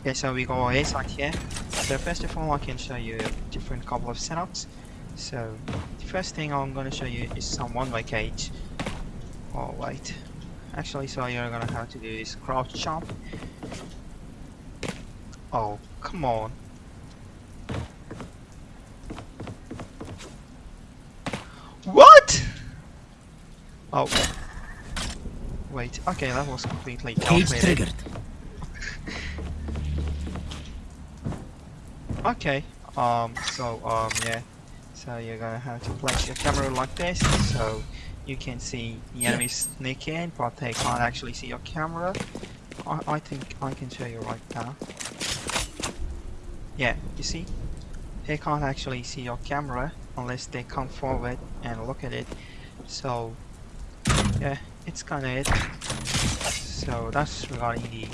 Okay, so we go A side here. So first of all, I can show you a different couple of setups. So the first thing I'm gonna show you is some one-way cage. Oh wait, actually, so you're gonna have to do is crouch jump. Oh, come on. What? Oh. Wait, okay, that was completely Cage calculated. triggered. Okay, um, so, um, yeah. So you're gonna have to place your camera like this, so you can see the enemies sneak in, but they can't actually see your camera. I, I think I can show you right now. Yeah, you see? They can't actually see your camera unless they come forward and look at it. So, yeah, it's kinda it. So that's regarding the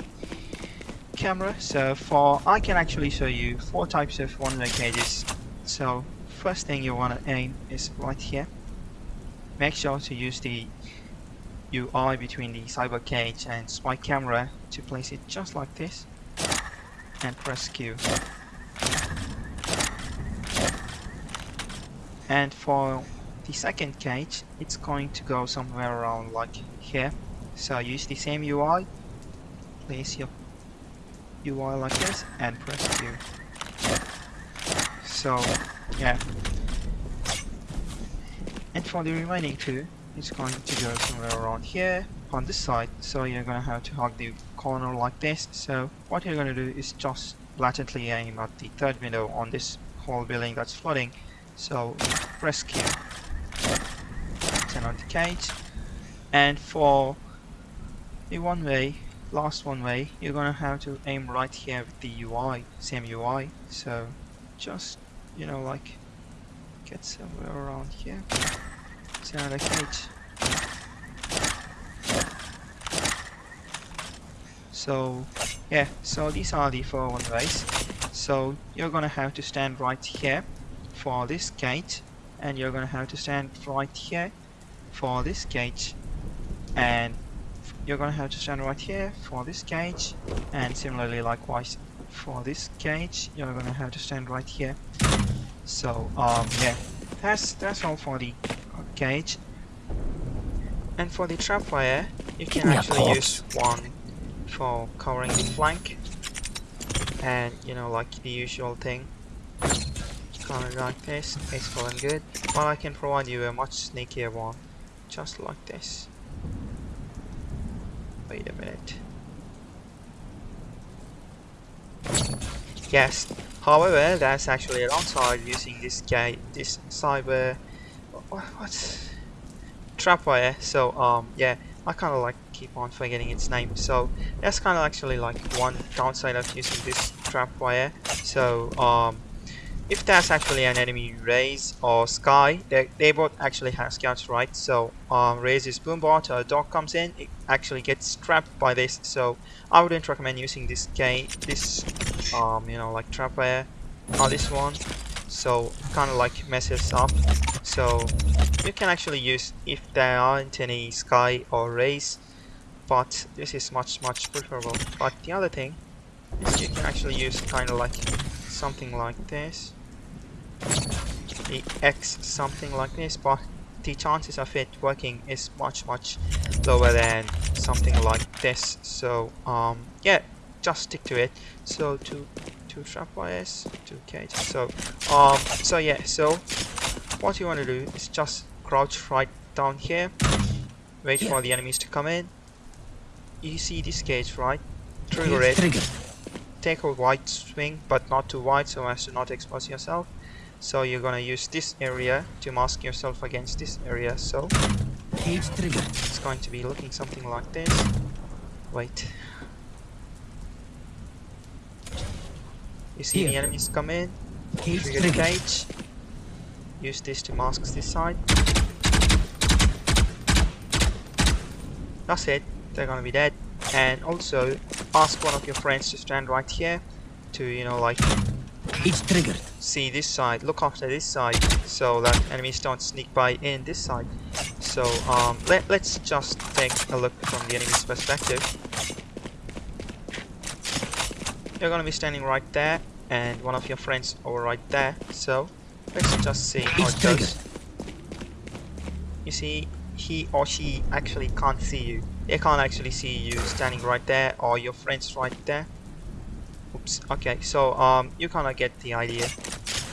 camera. So for I can actually show you four types of one-way cages. So first thing you want to aim is right here. Make sure to use the UI between the cyber cage and spy camera to place it just like this and press Q. And for the second cage, it's going to go somewhere around like here. So use the same UI, place your UI like this and press Q. So, yeah. And for the remaining two, it's going to go somewhere around here on this side. So you're gonna have to hug the corner like this. So what you're gonna do is just blatantly aim at the third window on this whole building that's flooding. So press Q. Turn on the cage. And for the one way last one way you're gonna have to aim right here with the UI same UI so just you know like get somewhere around here. The cage so yeah so these are the four one ways so you're gonna have to stand right here for this gate and you're gonna have to stand right here for this gate and you're gonna have to stand right here for this cage and similarly likewise for this cage you're gonna have to stand right here. So um yeah that's that's all for the cage and for the trapwire you can Give actually use one for covering the flank. And you know like the usual thing kind of like this peaceful and good. But I can provide you a much sneakier one just like this Wait a minute. Yes. However, that's actually a downside using this guy, this cyber, what, what's trapwire. So um, yeah, I kind of like keep on forgetting its name. So that's kind of actually like one downside of using this trapwire. So um, if that's actually an enemy Raze or Skye, they, they both actually have scouts, right? So um, Raze's boombot or dog comes in, it actually gets trapped by this. So I wouldn't recommend using this gate, this um, you know like trapwire on this one. So kind of like messes up. So you can actually use if there aren't any Skye or Raze, but this is much much preferable. But the other thing is you can actually use kind of like something like this the X something like this but the chances of it working is much much lower than something like this. So um yeah just stick to it. So two two trap wires two cages so um so yeah so what you want to do is just crouch right down here. Wait Yeah. for the enemies to come in. You see this cage right? Trigger it. take a wide swing but not too wide so as to not expose yourself so you're gonna use this area to mask yourself against this area so Cage triggered. it's going to be looking something like this. Wait. You see the enemies come in. Cage trigger the cage. Use this to mask this side. That's it. They're gonna be dead. And also ask one of your friends to stand right here to you know like Cage triggered. see this side. Look after this side so that enemies don't sneak by in this side. So um let, let's just take a look from the enemy's perspective. You're gonna be standing right there and one of your friends over right there. So let's just see how Each it trigger. goes. You see he or she actually can't see you. They can't actually see you standing right there or your friends right there oops okay so um you kind of get the idea.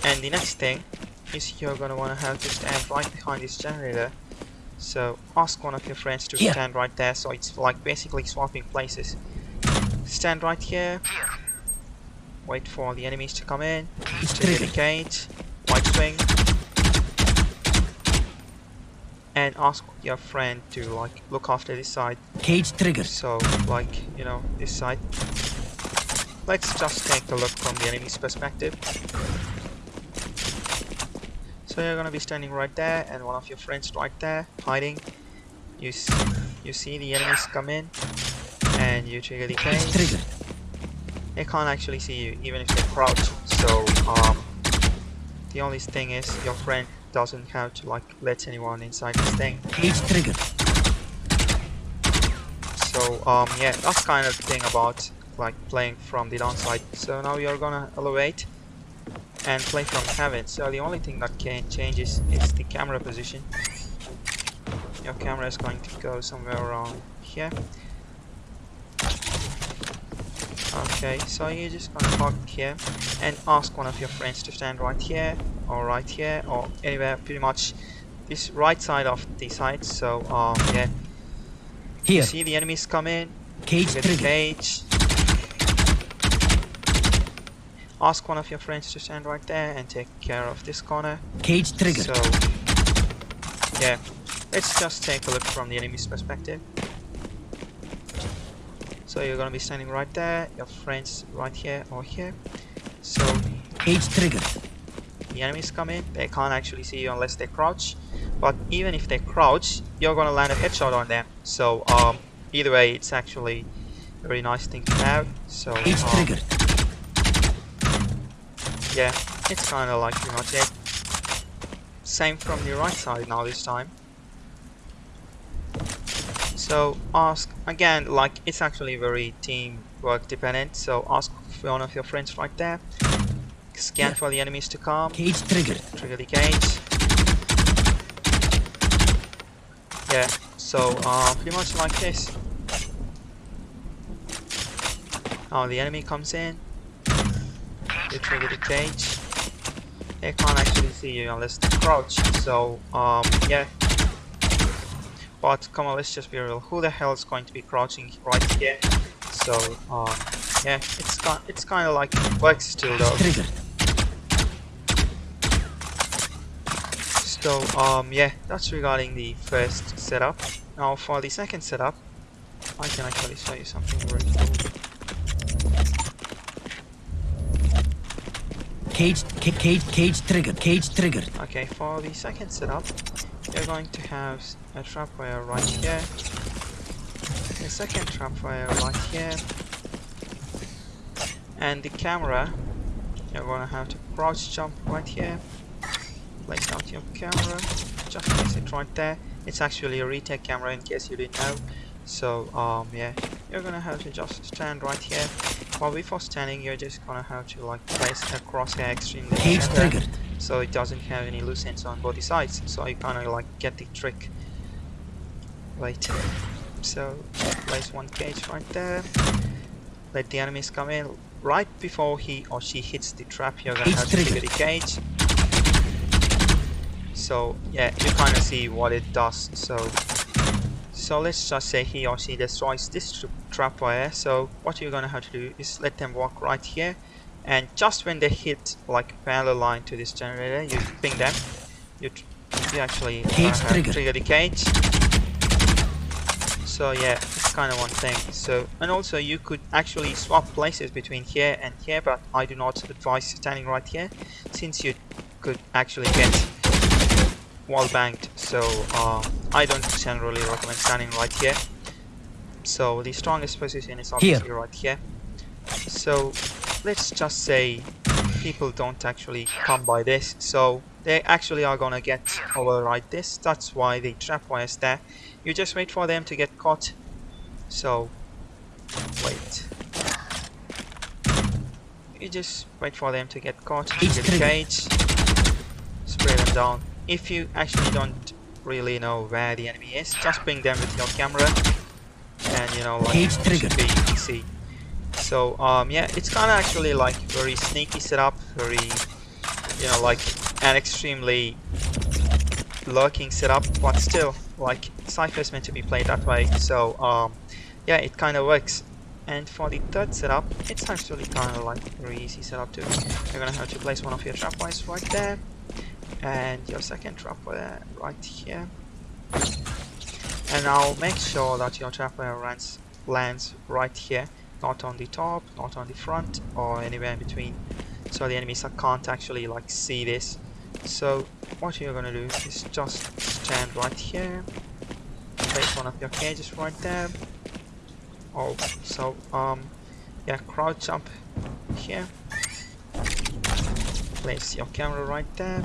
And the next thing is you're gonna want to have to stand right behind this generator. So ask one of your friends to Here. stand right there so it's like basically swapping places. Stand right here. Wait for the enemies to come in trigger the cage right swing. And ask your friend to like look after this side. Cage trigger. So like you know this side let's just take a look from the enemy's perspective. So you're gonna be standing right there and one of your friends right there hiding. You s you see the enemies come in and you trigger the cage they can't actually see you even if they crouch. So um the only thing is your friend doesn't have to like let anyone inside this thing. Cage triggered. So um yeah, that's kind of the thing about like playing from the downside. So now you're gonna elevate and play from heaven. So the only thing that can change is, is the camera position. Your camera is going to go somewhere around here. Okay, so you're just gonna park here and ask one of your friends to stand right here or right here or anywhere pretty much this right side of the site. So um yeah, you Here. see the enemies come in, Cage Get the cage. Ask one of your friends to stand right there and take care of this corner. Cage trigger. So, yeah, let's just take a look from the enemy's perspective. So you're gonna be standing right there, your friends right here or here. So Cage trigger. the enemies come in, they can't actually see you unless they crouch. But even if they crouch, you're gonna land a headshot on them. So um, either way, it's actually a very nice thing to have. So Cage um, triggered. Yeah, it's kind of like pretty much it. Same from the right side now this time. So ask again, like it's actually very teamwork dependent. So ask for one of your friends right there. Scan Yeah. for the enemies to come. Cage trigger. Trigger the cage. Yeah, so uh, pretty much like this. Now the enemy comes in. Trigger the cage. They can't actually see you unless they crouch. So um, yeah. But come on, let's just be real. Who the hell is going to be crouching right here? So um, yeah, it's kind it's kind of like works still though. So um yeah, that's regarding the first setup. Now for the second setup, I can actually show you something very cool. Cage, cage, cage trigger, Cage trigger. Okay, for the second setup, you're going to have a trap wire right here, a second trap wire right here, and the camera, you're gonna have to crouch jump right here, place out your camera, just place it right there. It's actually a retake camera in case you didn't know. So um yeah, you're gonna have to just stand right here. While before standing, you're just gonna have to like place a crosshair extremely triggered. so it doesn't have any loose ends on both sides so you kind of like get the trick wait so place one cage right there let the enemies come in right before he or she hits the trap you're gonna have to trigger trigger. the cage so yeah you kind of see what it does so so let's just say he or she destroys this tr trap wire so what you're gonna have to do is let them walk right here. And just when they hit like parallel line to this generator you ping them. You, tr- you actually uh, Cage trigger. trigger the cage. So yeah it's kind of one thing. So and also you could actually swap places between here and here but I do not advise standing right here since you could actually get wall banged. So uh, I don't generally recommend standing right here. So the strongest position is obviously right here. So let's just say people don't actually come by this. So they actually are gonna get override this. That's why the trap wire is there. You just wait for them to get caught. So wait. You just wait for them to get caught, trigger the cage, spray them down. If you actually don't really know where the enemy is, just bring them with your camera, and you know, like Cage should be easy. So um, yeah, it's kind of actually like very sneaky setup, very you know like an extremely lurking setup, but still like Cypher is meant to be played that way. So um, yeah, it kind of works. And for the third setup, it's actually kind of like very easy setup too. You're gonna have to place one of your trap wires right there, and your second trap wire right here. And I'll make sure that your trap wire lands, lands right here, not on the top, not on the front, or anywhere in between. So the enemies can't actually like see this. So what you're gonna do is just stand right here, place one of your cages right there. Oh, so um, yeah, crouch jump here. Place your camera right there.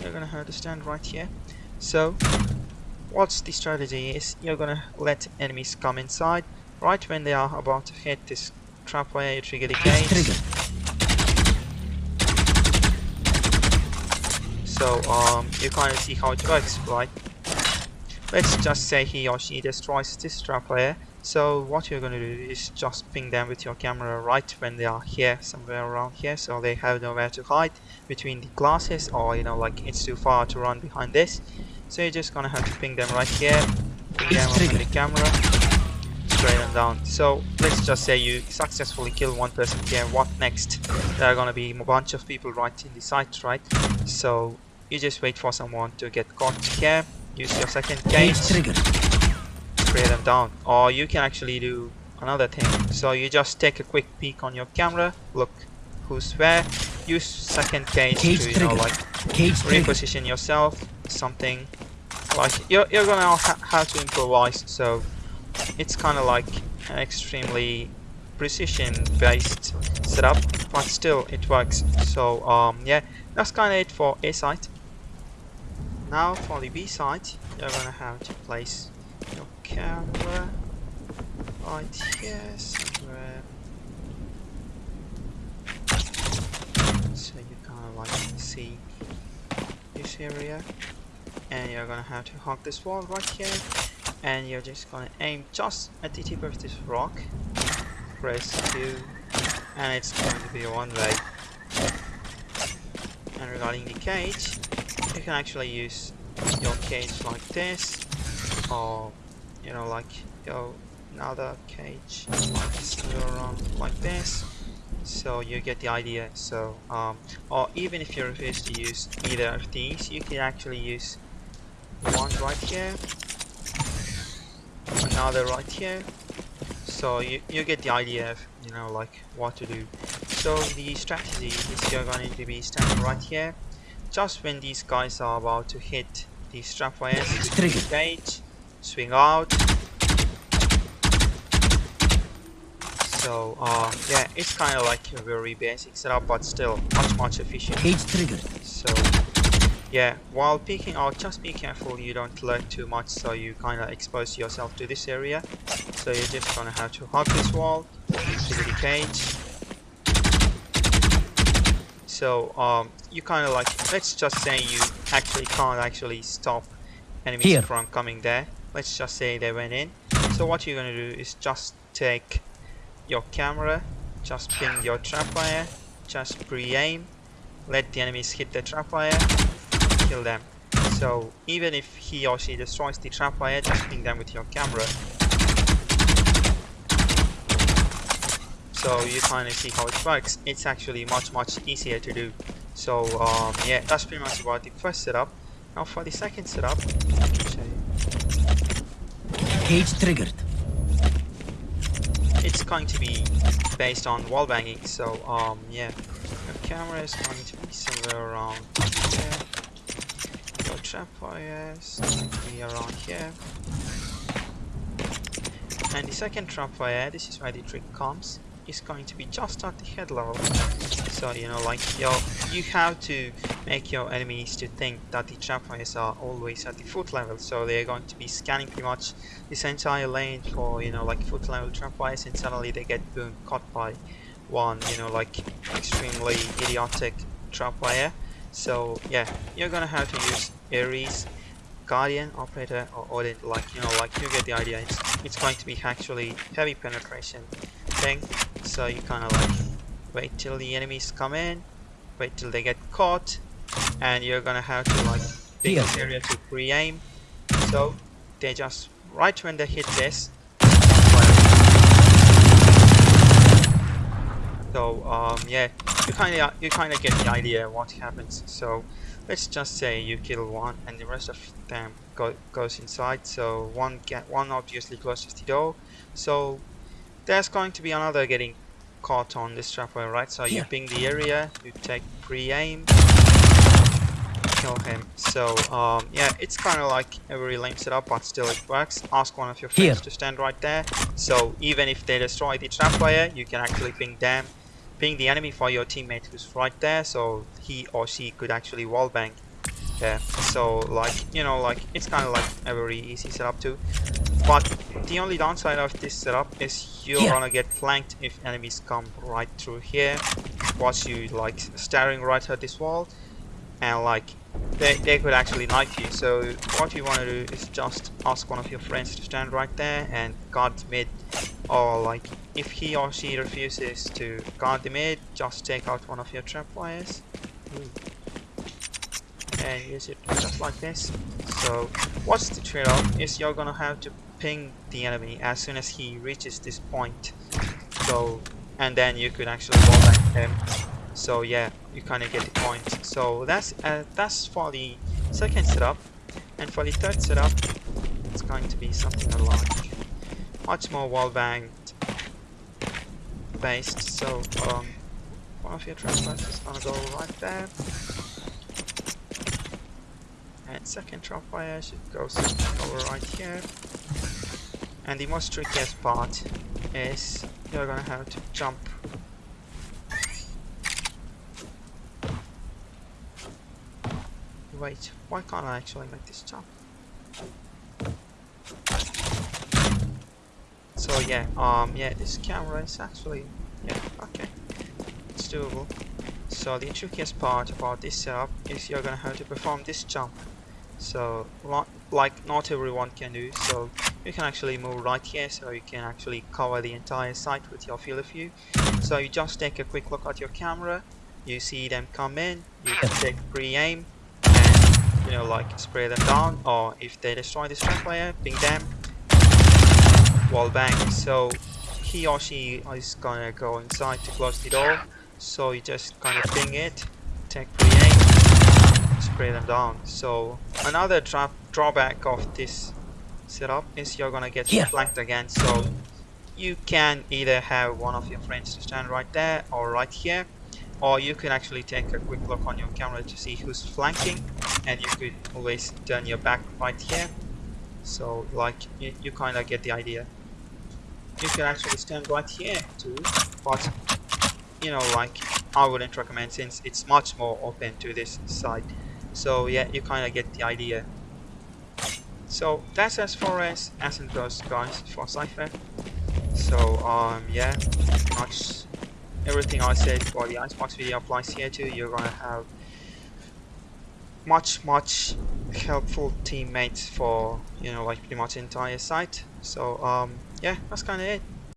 You're gonna have to stand right here. So, what's the strategy is you're gonna let enemies come inside. Right when they are about to hit this trap wire, you trigger the gate. trigger. So um, you kind of see how it works, right? Let's just say he or she destroys this trap wire. So what you're gonna do is just ping them with your camera right when they are here, somewhere around here, so they have nowhere to hide between the glasses, or you know, like it's too far to run behind this. So you're just gonna have to ping them right here, ping them on the camera, spray them down. So let's just say you successfully kill one person here. What next? There are gonna be a bunch of people right in the site, right? So you just wait for someone to get caught here. Use your second trigger. Spray them down. Or you can actually do another thing. So you just take a quick peek on your camera, look who's where. Use second cage, Cage to you know like Cage trigger. reposition yourself. Something like you're you're gonna ha have to improvise. So it's kind of like an extremely precision based setup but still it works so um yeah that's kind of it for a site now for the b site you're gonna have to place your camera right here somewhere so you kind of like see this area and you're gonna have to hug this wall right here. And you're just gonna aim just at the tip of this rock. Press Q. And it's going to be one way. And regarding the cage you can actually use your cage like this or you know like your another cage like around like this so you get the idea. So um, or even if you refuse to use either of these you can actually use one right here another right here. So you, you get the idea of you know like what to do. So the strategy is you're going to be standing right here. Just when these guys are about to hit the strap wires engage swing out so uh, yeah it's kind of like a very basic setup but still much much efficient Cage trigger. so yeah, while peeking out, just be careful you don't lurk too much so you kind of expose yourself to this area. So you're just gonna have to hug this wall, trigger the cage. So um, you kind of like, let's just say you actually can't actually stop enemies Here. from coming there. Let's just say they went in. So what you're gonna do is just take your camera, just ping your trap wire, just pre-aim, let the enemies hit the trap wire, kill them. So even if he or she destroys the trap wire, just ping them with your camera. So you kind of see how it works. It's actually much much easier to do. So um, yeah, that's pretty much about the first setup. Now for the second setup, let me show you. Cage triggered. it's going to be based on wall banging. So um, yeah, The camera is going to be somewhere around here. Trap wire is going to be around here. And the second trap wire, this is where the trick comes, is going to be just at the head level. So you know, like yo, you have to make your enemies to think that the trap wires are always at the foot level. So they're going to be scanning pretty much this entire lane for you know like foot level trap wires, and suddenly they get boom caught by one you know like extremely idiotic trapwire so yeah you're gonna have to use Ares Guardian operator or Odin like you know like you get the idea it's it's going to be actually heavy penetration thing. So you kind of like wait till the enemies come in wait till they get caught and you're gonna have to like pick this area to pre-aim. So they just right when they hit this so um yeah you kind of you kind of get the idea what happens. So let's just say you kill one and the rest of them go, goes inside. So one get one obviously closes the door. So there's going to be another getting caught on this trapwire right? So you ping the area you take pre-aim. Kill him. So um yeah it's kind of like a very lame setup but still it works. Ask one of your friends Here. to stand right there. So even if they destroy the trapwire you can actually ping them ping the enemy for your teammate who's right there so he or she could actually wallbang yeah so like you know like it's kind of like a very easy setup too but the only downside of this setup is you're Here. gonna get flanked if enemies come right through here. Watch you like staring right at this wall and like they, they could actually knife you. So what you want to do is just ask one of your friends to stand right there and guard mid. Or like if he or she refuses to guard the mid just take out one of your trap wires hmm. And use it just like this? So what's the trade-off is you're gonna have to ping the enemy as soon as he reaches this point. So and then you could actually wall back him. So yeah you kind of get the point. So that's uh, that's for the second setup. And for the third setup it's going to be something like much more wall banged based. So um one of your trappers is gonna go right there and second trapwire should go over right here and the most trickiest part is you're gonna have to jump Wait, why can't I actually make this jump? So yeah, um, yeah, this camera is actually, yeah, okay, it's doable. So the trickiest part about this setup is you're gonna have to perform this jump. So, like not everyone can do, so you can actually move right here so you can actually cover the entire site with your field of view. So you just take a quick look at your camera, you see them come in, you can take pre-aim, and you know like spray them down, or if they destroy this trapwire, ping them, wall bang. So he or she is gonna go inside to close the door, so you just kind of ping it, take pre-aim, spray them down. So another drawback of this setup is you're gonna get Here. flanked again. So you can either have one of your friends to stand right there or right here, or you can actually take a quick look on your camera to see who's flanking, and you could always turn your back right here. So like you, you kind of get the idea. You can actually stand right here too, but you know like I wouldn't recommend since it's much more open to this side. So yeah, you kind of get the idea. So that's as far as Ascent goes guys for Cypher. So um yeah, pretty much everything I said for the Icebox video applies here too. You're gonna have much much helpful teammates for you know like pretty much entire site. So um yeah, that's kinda it.